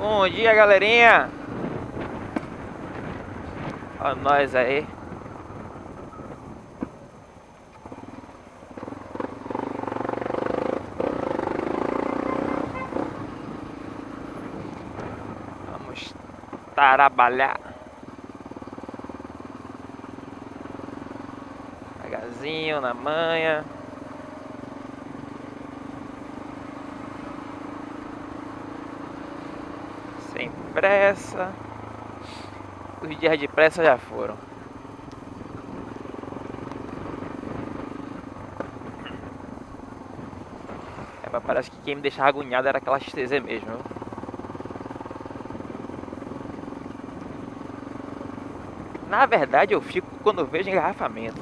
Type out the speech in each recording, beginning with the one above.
Bom dia, galerinha. Olha nós aí. Vamos trabalhar. Devagarzinho na manha. Sem pressa. Os dias de pressa já foram. É, parece que quem me deixava agoniado era aquela XTZ mesmo. Na verdade eu fico quando vejo engarrafamento.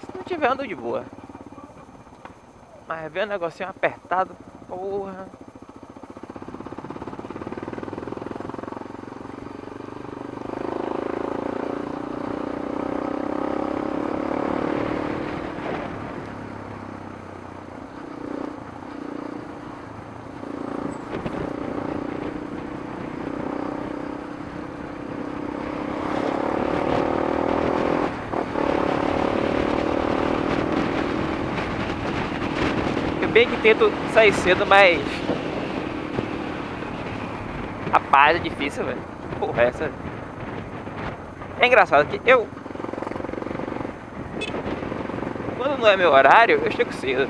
Se não tiver ando de boa. Mas ver o negocinho apertado, porra. Bem que tento sair cedo, mas. Rapaz, é difícil, velho. Porra, essa. É engraçado que eu. Quando não é meu horário, eu chego cedo.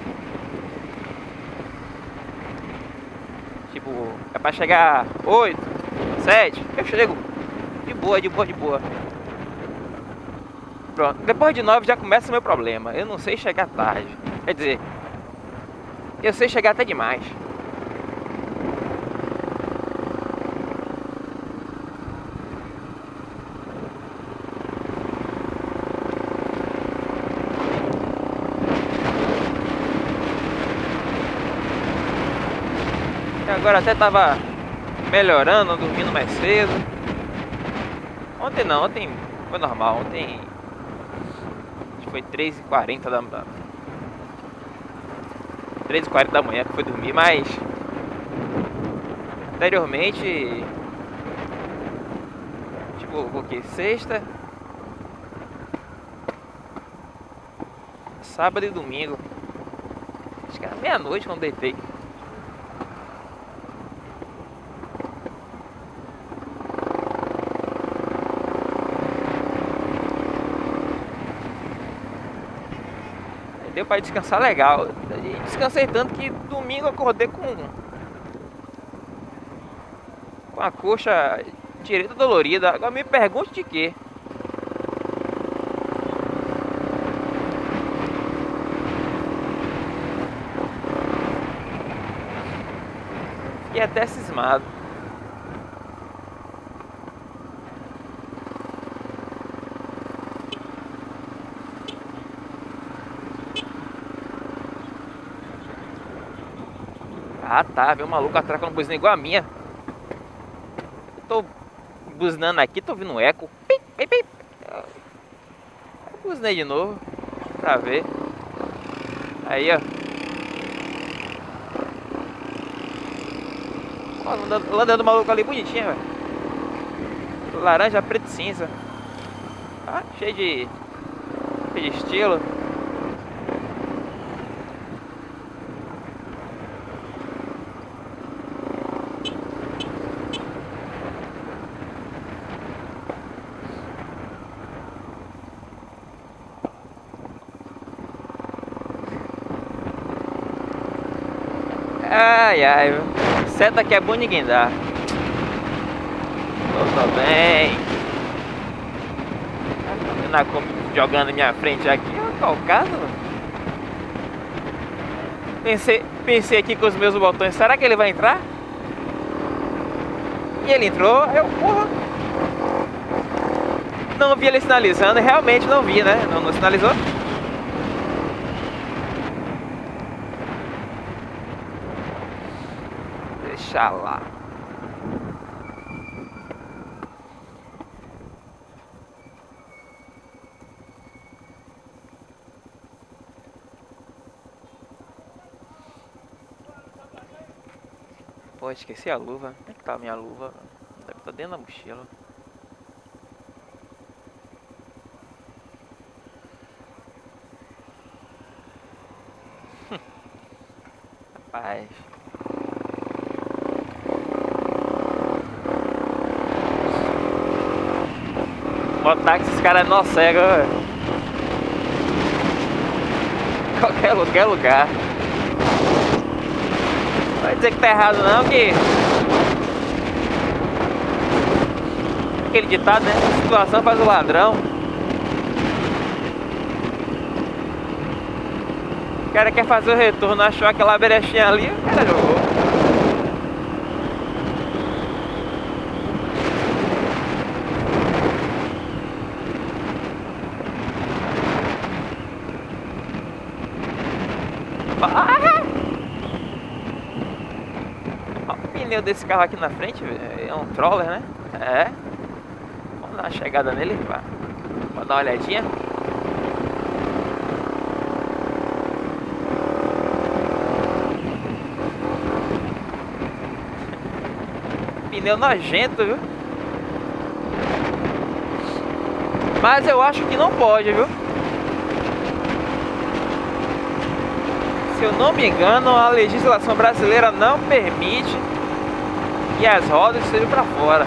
Tipo, é pra chegar 8, 7, eu chego. De boa, de boa, de boa. Pronto. Depois de 9 já começa o meu problema. Eu não sei chegar tarde. Quer dizer, eu sei chegar até demais. Agora até tava melhorando, dormindo mais cedo. Ontem não, ontem foi normal. Ontem foi 3h40 da. 3h40 da manhã que foi dormir, mas anteriormente tipo o que? Sexta sábado e domingo acho que era meia-noite quando deitei Deu pra descansar legal e descansei tanto que domingo acordei com com a coxa direita dolorida. Agora me pergunte de quê? Fiquei até cismado. Ah tá, veio um maluco atrás com uma buzina igual a minha. Eu tô buzinando aqui, tô ouvindo um eco. Pim, pim, pim. Buzinei de novo, pra ver. Aí, ó. Ó, o Landa do maluco ali bonitinha, velho. Laranja, preto e cinza. Ah, cheio de. cheio de estilo. Ai, ai, seta que é bom ninguém dá. Tô, bem. Na jogando minha frente aqui, qual o caso? Pensei, pensei aqui com os meus botões, será que ele vai entrar? E ele entrou, eu, porra. Não vi ele sinalizando, realmente não vi, né? Não, não sinalizou? Deixa lá. Pô, esqueci a luva. Onde é que tá a minha luva? Deve estar tá dentro da mochila. Rapaz. Botar que esses caras é nó cego. Qualquer, lugar. Vai dizer que tá errado não, que... Aquele ditado, né? A situação faz o ladrão. O cara quer fazer o retorno, achou aquela brechinha ali, o cara jogou. pneu desse carro aqui na frente, é um troller, né? É. Vamos dar uma chegada nele pra, dar uma olhadinha. Pneu nojento, viu? Mas eu acho que não pode, viu? Se eu não me engano, a legislação brasileira não permite e as rodas estejam para fora.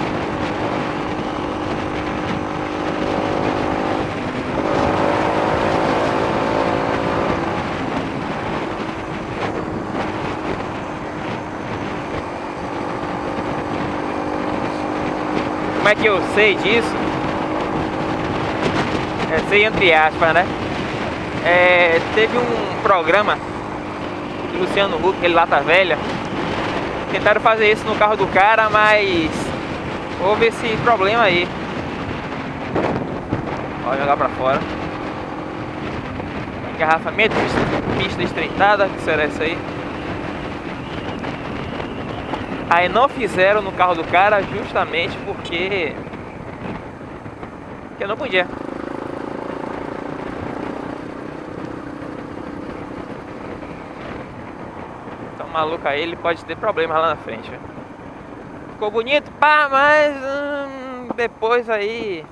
Como é que eu sei disso? É, sei entre aspas, né? É, teve um programa de Luciano Huck, ele lata velha, Tentaram fazer isso no carro do cara, mas houve esse problema aí. Pode jogar pra fora. Engarrafamento, pista estreitada, que será isso aí? Aí não fizeram no carro do cara justamente porque... Porque não podia. Maluco aí, ele pode ter problemas lá na frente. Ficou bonito, pá, mas hum, depois aí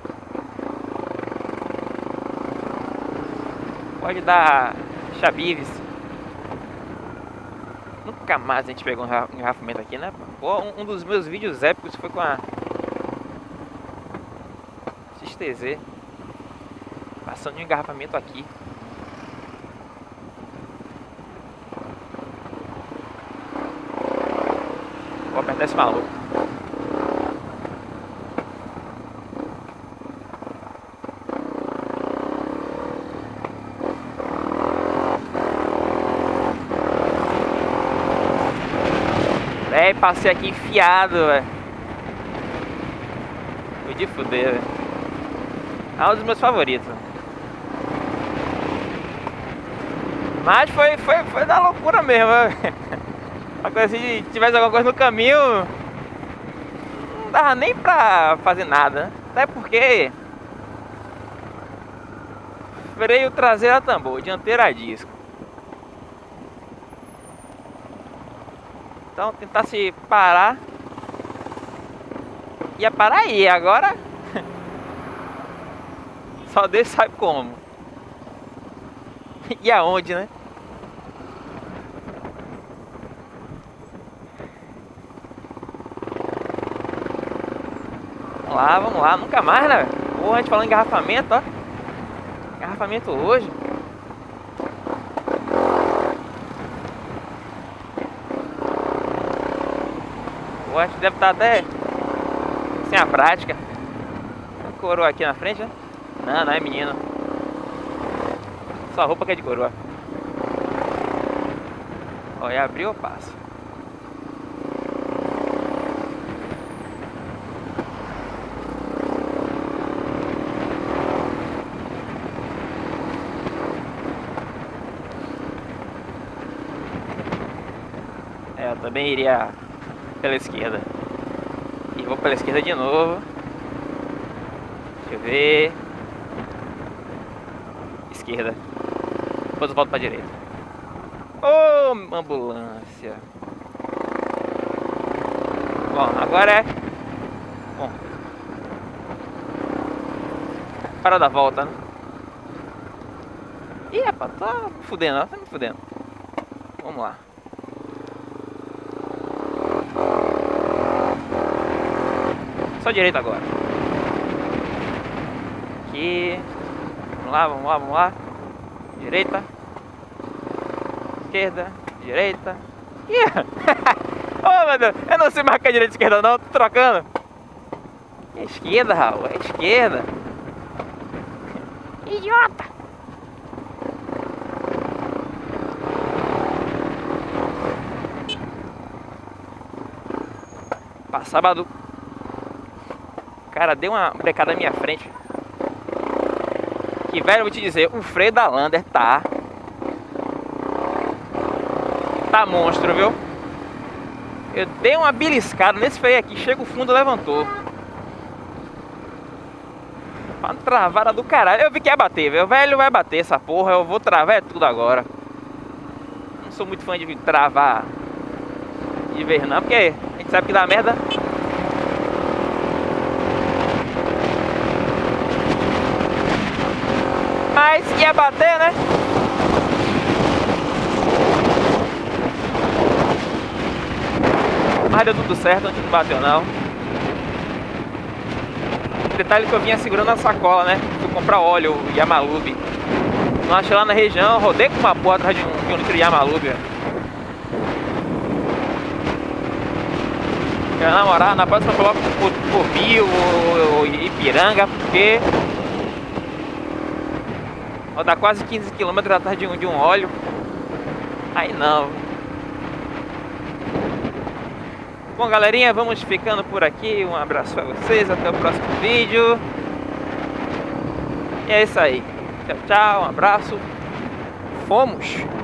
pode dar chabives. Nunca mais a gente pegou um engarrafamento aqui, né? Pô, um, um dos meus vídeos épicos foi com a XTZ passando um engarrafamento aqui. Vou apertar esse maluco. É, passei aqui enfiado, velho. Fui de fuder, velho. É um dos meus favoritos. Mas foi, foi, foi da loucura mesmo, velho. Coisa assim, se tivesse alguma coisa no caminho, não dava nem pra fazer nada. Até porque freio traseiro a tambor, dianteiro a disco. Então tentar se parar. Ia parar aí, agora só Deus sabe como. E aonde, né? Lá, vamos lá. Nunca mais, né? Pô, a gente em engarrafamento, ó. Engarrafamento hoje. Pô, a gente deve estar até sem a prática. Coroa aqui na frente, né? Não, não é menino. Só roupa que é de coroa. Olha, abriu passa? Também iria pela esquerda. E vou pela esquerda de novo. Deixa eu ver. Esquerda. Depois eu volto pra direita. Ô, oh, ambulância. Bom, agora é... Bom. Para da volta, né? Ih, rapaz, tá me fudendo, tá me fudendo. Vamos lá. Só direita agora. Aqui. Vamos lá, vamos lá, vamos lá. Direita. Esquerda. Direita. Yeah. oh meu Deus, eu não sei marcar direita e esquerda não, tô trocando. É esquerda, Raul, é esquerda. Idiota! Sábado. Cara, deu uma brecada na minha frente. Que velho, vou te dizer, o freio da Lander tá. Tá monstro, viu? Eu dei uma beliscada nesse freio aqui, chega o fundo levantou. Uma travada do caralho. Eu vi que ia bater, velho. Velho vai bater essa porra. Eu vou travar é tudo agora. Não sou muito fã de travar de vez não, porque a gente sabe que dá merda. Mas ia bater, né? Mas deu tudo certo, não bateu não. Detalhe que eu vinha segurando a sacola, né? Fui comprar óleo, Yamalube. Não achei lá na região, rodei com uma porra atrás de um, de um litro Yamalube. Namorar, na próxima eu coloco por Bio ou Ipiranga, porque rodar quase 15 km atrás de um, de um óleo. Aí não. Bom, galerinha, vamos ficando por aqui. Um abraço para vocês, até o próximo vídeo. E é isso aí. Tchau, tchau, um abraço. Fomos!